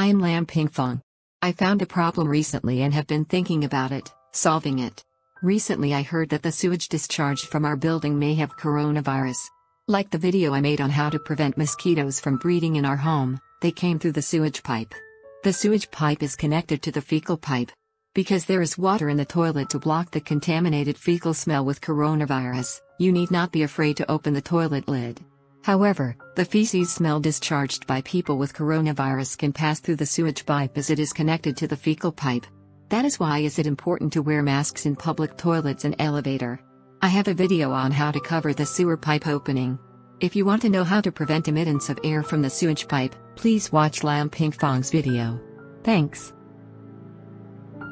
I am Lam Ping Fong. I found a problem recently and have been thinking about it, solving it. Recently, I heard that the sewage discharged from our building may have coronavirus. Like the video I made on how to prevent mosquitoes from breeding in our home, they came through the sewage pipe. The sewage pipe is connected to the fecal pipe. Because there is water in the toilet to block the contaminated fecal smell with coronavirus, you need not be afraid to open the toilet lid. However, the feces smell discharged by people with coronavirus can pass through the sewage pipe as it is connected to the fecal pipe. That is why is it important to wear masks in public toilets and elevator. I have a video on how to cover the sewer pipe opening. If you want to know how to prevent emittance of air from the sewage pipe, please watch Lam Ping Fong's video. Thanks.